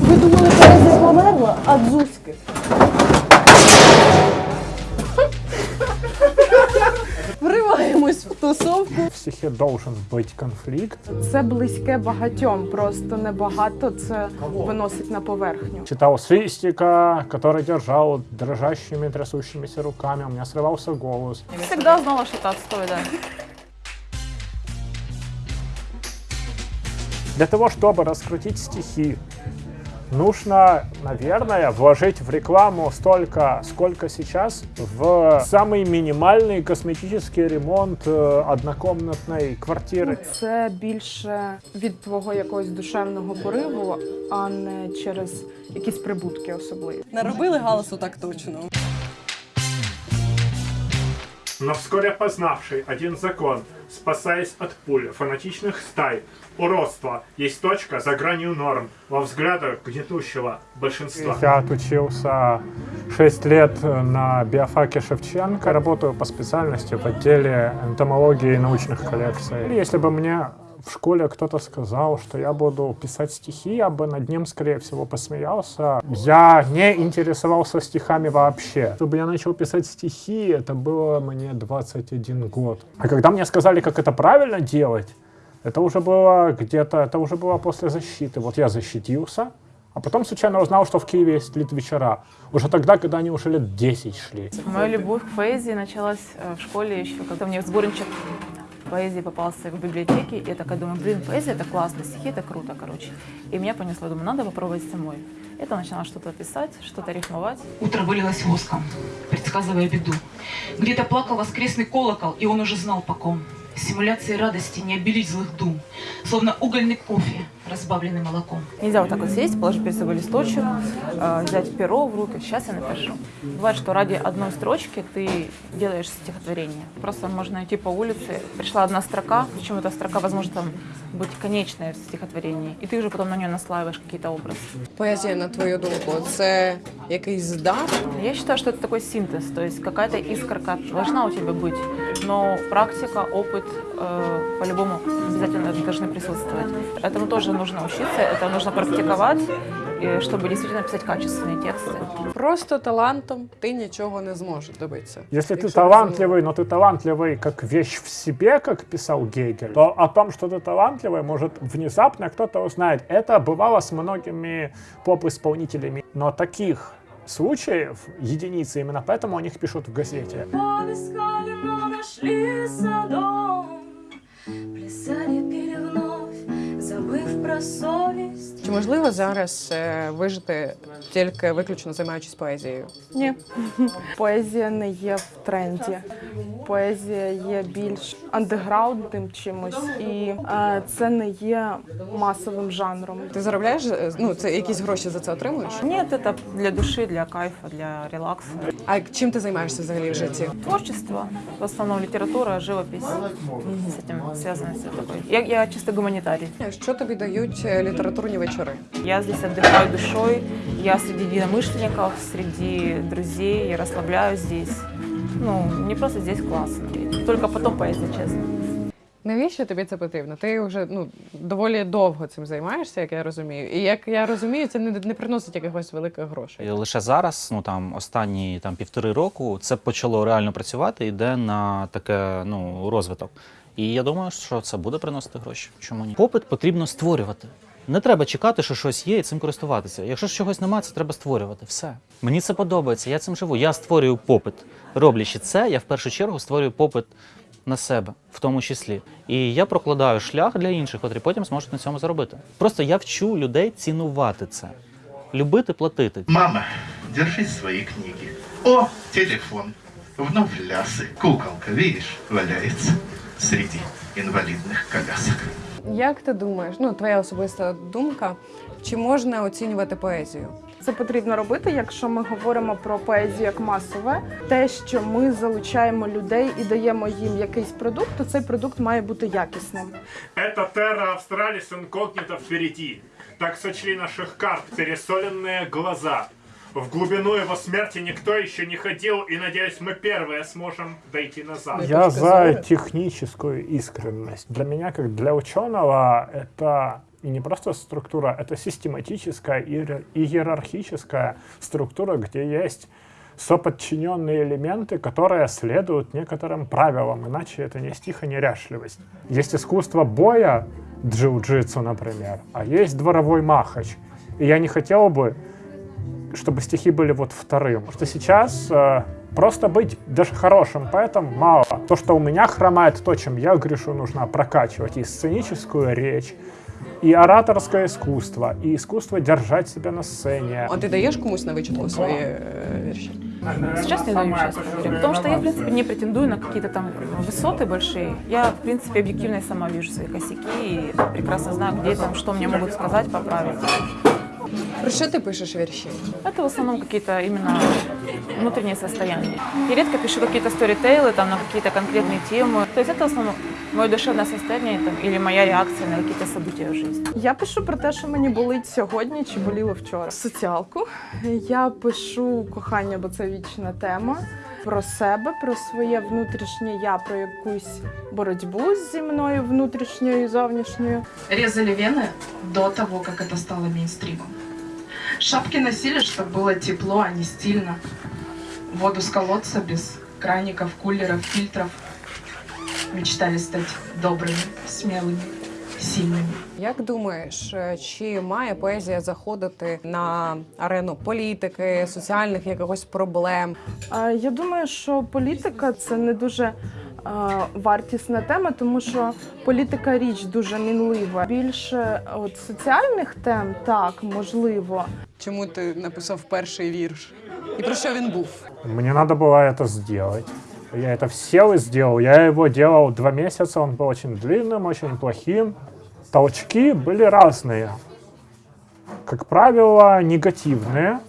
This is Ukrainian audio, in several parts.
Ви думали, поезія померла, а дзузьки. Вриваємось в тусовку. В стихе должен быть конфликт. Це близьке багатьом, просто небагато це виносить на поверхню. Читал свистика, который держал дрожащими, трясущимися руками. У меня срывался голос. Всегда знала, что это отстой, Для того, чтобы раскрутить стихи, нужно, наверное, вложить в рекламу столько, сколько сейчас в самый минимальный косметический ремонт э, однокомнатной квартиры. Це більше від твого якогось душевного пориву, а не через якісь прибутки особливі. Наробили галасу так точно. Но вскоре познавший один закон, спасаясь от пуль, фанатичных стай, уродства, есть точка за гранью норм во взглядах гнетущего большинства. Я отучился 6 лет на биофаке Шевченко, работаю по специальности в отделе энтомологии и научных коллекций. Если бы мне в школе кто-то сказал, что я буду писать стихи, я бы над ним, скорее всего, посмеялся. Я не интересовался стихами вообще. Чтобы я начал писать стихи, это было мне 21 год. А когда мне сказали, как это правильно делать, это уже было где-то, это уже было после защиты. Вот я защитился, а потом случайно узнал, что в Киеве есть литвечера. Уже тогда, когда они уже лет 10 шли. Моя любовь к поэзии началась э, в школе еще, когда мне сборничек поэзии попался в библиотеке. И я такая думаю, блин, поэзия это классно, стихи это круто, короче. И меня понесло, думаю, надо попробовать самой. Это начала что-то писать, что-то рифмовать. Утро вылилось воском, предсказывая беду. Где-то плакал воскресный колокол, и он уже знал по ком. Симуляции радости не обелить злых дум, словно угольный кофе, разбавленный молоком. Нельзя вот так вот сесть, положить перед собой листочек, э, взять перо в руки. Сейчас я напишу. Бывает, что ради одной строчки ты делаешь стихотворение. Просто можно идти по улице, пришла одна строка, причем эта строка, возможно, там быть конечная в стихотворении, и ты уже потом на нее наслаиваешь какие-то образы. Поезія, на твою думку, це якийсь дар? Я считаю, что это такой синтез, то есть какая-то искорка должна у тебя быть, но практика, опыт э, по-любому обязательно должны присутствовать. Этому тоже нужно учиться, это нужно практиковать, и чтобы действительно писать качественные тексты. Просто талантом ти нічого не зможеш добитися. Если ты талантливый, но ты талантливый как вещь в себе, как писал Гегель, то о том, что ты талантливый, может внезапно кто-то узнает. Это бывало с многими поп-исполнителями. Но таких случаев единицы, именно поэтому о них пишут в газете. Поискали, но нашли садом. Плясали, пили вновь, забыв про совесть. Чи можливо зараз е, вижити тільки виключно займаючись поезією? Ні. Поезія не є в тренді. Поезія є більш андеграундним чимось, і е, це не є масовим жанром. Ти заробляєш? е, Ну, це якісь гроші за це отримуєш? Нет, это для души, для кайфа, для релакса. А чим ти займаєшся взагалі в житті? Творчество, в основном литература, живопись. С этим связано все такое. Я, я чисто гуманитарий. Що тобі дають е, літературні вечори? Я здесь отдыхаю душой, я среди единомышленников, среди друзей, я расслабляюсь здесь. Ну, мне просто здесь классно. Только потом поездить, честно. Навіщо тобі це потрібно? Ти вже ну доволі довго цим займаєшся, як я розумію. І як я розумію, це не, не приносить якихось великих грошей. І лише зараз, ну там останні там півтори року, це почало реально працювати, йде на таке ну розвиток. І я думаю, що це буде приносити гроші. Чому ні? Попит потрібно створювати. Не треба чекати, що щось є і цим користуватися. Якщо ж чогось немає, це треба створювати. Все. Мені це подобається, я цим живу. Я створюю попит. Роблячи це, я в першу чергу створюю попит на себе, в тому числі. І я прокладаю шлях для інших, котрі потім зможуть на цьому заробити. Просто я вчу людей цінувати це, любити, платити. Мама, держи свои книги. О, телефон. Вновь лясы. Куколка, видишь, валяется среди инвалидных колясок. Як ти думаєш? Ну, твоя особиста думка, чи можна оцінювати поезію? Це потрібно робити, якщо ми говоримо про поезію як масове. Те, що ми залучаємо людей і даємо їм якийсь продукт, то цей продукт має бути якісним. Это Terra Australis инкогнито впереди. Так сочли наших карт пересоленные глаза. В глубину его смерти никто еще не ходил, и, надеюсь, мы первые сможем дойти назад. Я за техническую искренность. Для меня, как для ученого, это И не просто структура, это систематическая и иер- и иерархическая структура, где есть соподчиненные элементы, которые следуют некоторым правилам, иначе это не стих, а неряшливость. Есть искусство боя, джиу-джитсу, например, а есть дворовой махач. И я не хотел бы, чтобы стихи были вот вторым. Что сейчас э, просто быть даже хорошим поэтом мало. То, что у меня хромает, то, чем я грешу, нужно прокачивать. И сценическую речь, и ораторское искусство, и искусство держать себя на сцене. А ти даєш комусь на вичитку свої е, вірші? Сейчас не даю, честно говоря. Потому что я, в принципе, не претендую на какие-то там высоты большие. Я, в принципе, объективно и сама вижу свои косяки и прекрасно знаю, где там, что мне могут сказать, поправить. Про що ти пишеш вірші? Это в основном какие-то именно внутренние состояния. Я редко пишу какие-то сторитейлы там, на какие-то конкретные темы. То есть это в основном мое душевное состояние там, или моя реакция на какие-то события в жизни. Я пишу про те, що мені болить сьогодні чи боліло вчора. Соціалку. Я пишу кохання, бо це вічна тема. Про себе, про своє внутрішнє я, про якусь боротьбу зі мною внутрішньою і зовнішньою. резали вены до того, как это стало мейнстримом. Шапки носили, чтобы было тепло, а не стильно. Воду с колодца без краников, кулеров, фильтров. Мечтали стать добрыми, смелыми, сильными. Як думаєш, е, чи має поезія заходити на арену політики, соціальних якихось проблем? А, Я думаю, що політика це не дуже а, вартісна тема, тому що політика річ дуже мінлива. Більше от соціальних тем так можливо. Чому ти написав перший вірш? І про що він був? Мне надо было это сделать. Я это сел и сделал. Я его делал два месяца, он был очень длинным, очень плохим. Толчки были разные. Как правило, негативные.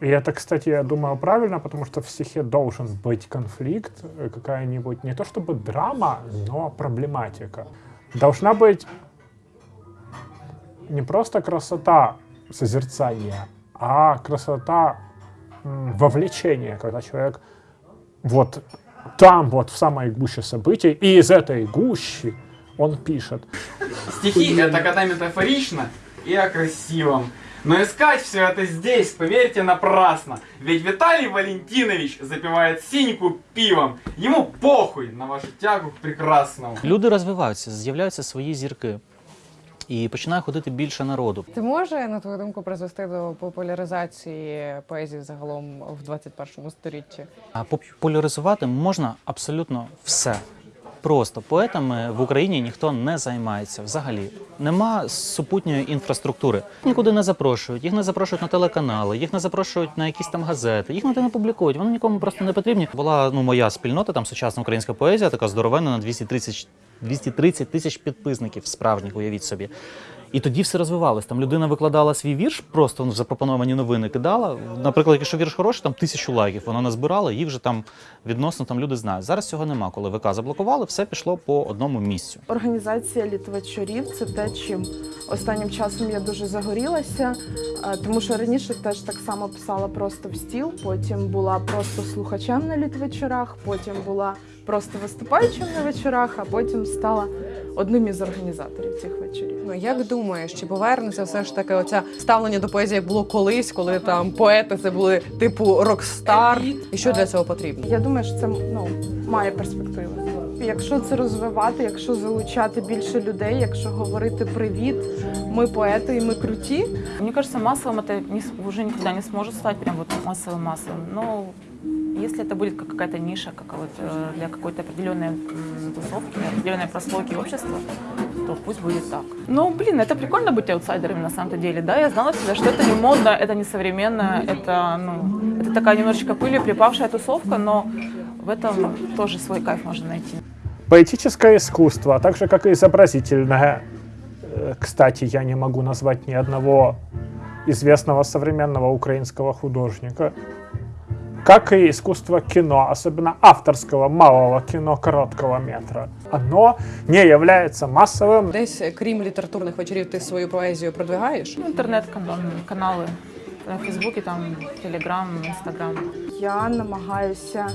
И это, кстати, я думаю, правильно, потому что в стихе должен быть конфликт, э, какая-нибудь, не то чтобы драма, но проблематика. Должна быть не просто красота созерцания, а красота вовлечения, когда человек вот там, вот в самой гуще событий, и из этой гущи он пишет. Стихи — это когда метафорично и о красивом. Но искать все это здесь, поверьте, напрасно. Ведь Виталий Валентинович запивает синьку пивом. Ему похуй на вашу тягу к прекрасному. Люди розвиваються, з'являються свої зірки. І починає ходити більше народу. Ти може, на твою думку, призвести до популяризації поезії загалом в 21 столітті? А популяризувати можна абсолютно все. Просто поетами в Україні ніхто не займається взагалі. Нема супутньої інфраструктури. Нікуди не запрошують, їх не запрошують на телеканали, їх не запрошують на якісь там газети, їх ніде не публікують. Вони нікому просто не потрібні. Була ну моя спільнота, там сучасна українська поезія, така здоровенна на 230 230 тисяч підписників справжніх, уявіть собі. І тоді все розвивалось. Там людина викладала свій вірш, просто в запропоновані новини кидала. Наприклад, якщо вірш хороший, там тисячу лайків. Вона назбирала, їх вже там відносно там люди знають. Зараз цього нема. Коли ВК заблокували, все пішло по одному місцю. Організація літвачорів це те, чим останнім часом я дуже загорілася, е, тому що раніше теж так само писала просто в стіл, потім була просто слухачем на літвечорах, потім була просто виступаючим на вечорах, а потім стала одним із організаторів цих вечорів. Ну як думаєш, чи повернеться все ж таки оця ставлення до поезії як було колись, коли там поети це були типу рокстар? І що для цього потрібно? Я думаю, що це ну, має перспективу. Якщо це розвивати, якщо залучати більше людей, якщо говорити привіт, ми поети і ми круті. Мне кажется, массовым это не с- уже никогда не сможет стать прям вот массовым-массовым. Но если это будет как какая-то ниша, как вот э, для какой-то определенной тусовки, определенной прослойки общества, то пусть будет так. Ну, блин, это прикольно быть аутсайдерами на самом-то деле, да? Я знала всегда, что это не модно, это не современно, это, ну, это такая немножечко пылью припавшая тусовка, но в этом тоже свой кайф можно найти. Поэтическое искусство, а так же, как и изобразительное. Э, Кстати, я не могу назвать ни одного известного современного украинского художника. Как и искусство кино, особенно авторского малого кино короткого метра. Оно не является массовым. Десь е, крім літературних вечорів, ти свою поезію продвигаєш? Ну, Интернет-каналы на Фейсбуке, там, Телеграм, Инстаграм. Я намагаюся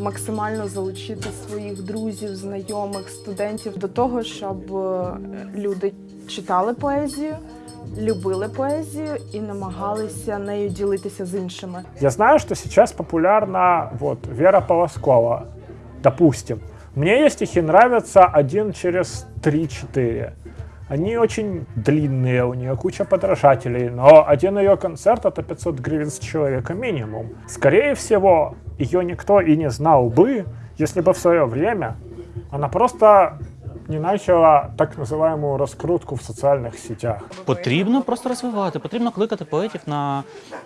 максимально залучити своїх друзів, знайомих, студентів до того, щоб е, люди читали поезію, любили поезію і намагалися нею ділитися з іншими. Я знаю, что сейчас популярна вот Вера Полоскова, допустим. Мне ей стихи нравятся один через 3-4. Они очень длинные, у нее куча подражателей, но один ее концерт это 500 гривен с человека минимум. Скорее всего, ее никто и не знал бы, если бы в свое время она просто не начала так называемую раскрутку в социальных сетях. Потрібно просто розвивати, потрібно кликати поетів на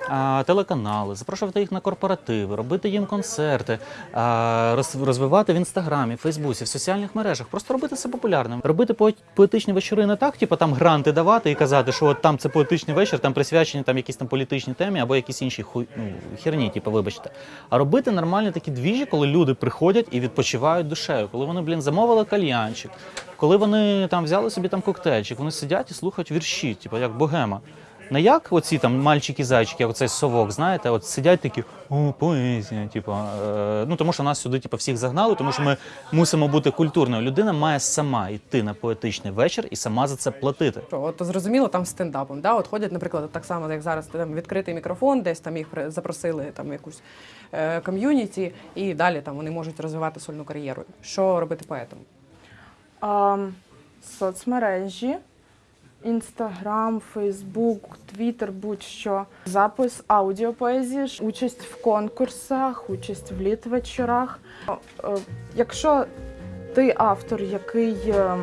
а, телеканали, запрошувати їх на корпоративи, робити їм концерти, а, роз- розвивати в інстаграмі, Фейсбуці, в соціальних мережах, просто робити це популярним. Робити поет- поетичні вечори не так, типу там гранти давати і казати, що от там це поетичний вечір, там присвячені там якісь там політичній темі або якісь інші хуй, ну, херні, типу, вибачте. А робити нормальні такі двіжі, коли люди приходять і відпочивають душею, коли вони, блін, замовили кальянчик, коли вони там взяли собі там коктейльчик, вони сидять і слухають вірші, типу як богема. Не як оці там мальчики-зайчики, оцей совок, знаєте, от сидять такі о, поезія, типу, е, ну тому що нас сюди типу, всіх загнали, тому що ми мусимо бути культурною. Людина має сама йти на поетичний вечір і сама за це платити. От зрозуміло там стендапом. Да? От ходять, наприклад, так само, як зараз там відкритий мікрофон, десь там їх запросили там якусь е, ком'юніті, і далі там вони можуть розвивати сольну кар'єру. Що робити поетом? А, соцмережі, Інстаграм, Фейсбук, Твіттер, будь-що. Запис аудіопоезії, участь в конкурсах, участь в літвечорах. Е, Якщо ти автор, який е,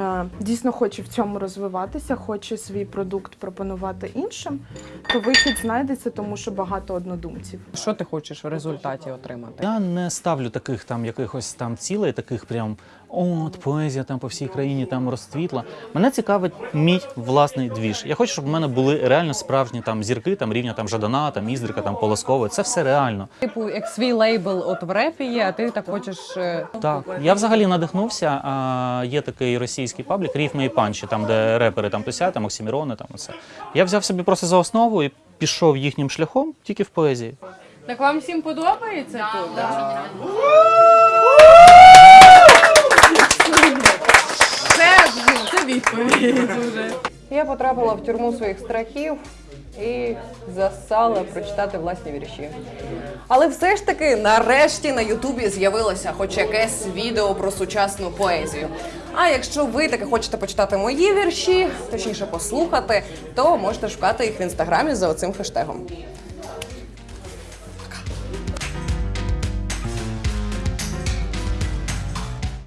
е, дійсно хоче в цьому розвиватися, хоче свій продукт пропонувати іншим, то вихід знайдеться, тому що багато однодумців. Що ти хочеш в результаті отримати? Я не ставлю таких там якихось там цілей, таких прям от поезія там по всій країні там розцвітла. Мене цікавить мій власний двіж. Я хочу, щоб в мене були реально справжні там зірки, там рівня там Жадана, там Іздрика, там Полоскової. Це все реально. Типу, як свій лейбл от в репі є, а ти так хочеш. е, Так, я взагалі надихнувся. А, є такий російський паблік Рифмы и Панчи, там де репери там тусять, там Оксімірони, там оце. Я взяв собі просто за основу і пішов їхнім шляхом тільки в поезії. Так вам всім подобається тут? Це, це відповідь вже. Я потрапила в тюрму своїх страхів і засала прочитати власні вірші. Але все ж таки, нарешті на Ютубі з'явилося хоч якесь відео про сучасну поезію. А якщо ви таки хочете почитати мої вірші, точніше послухати, то можете шукати їх в інстаграмі за оцим хештегом.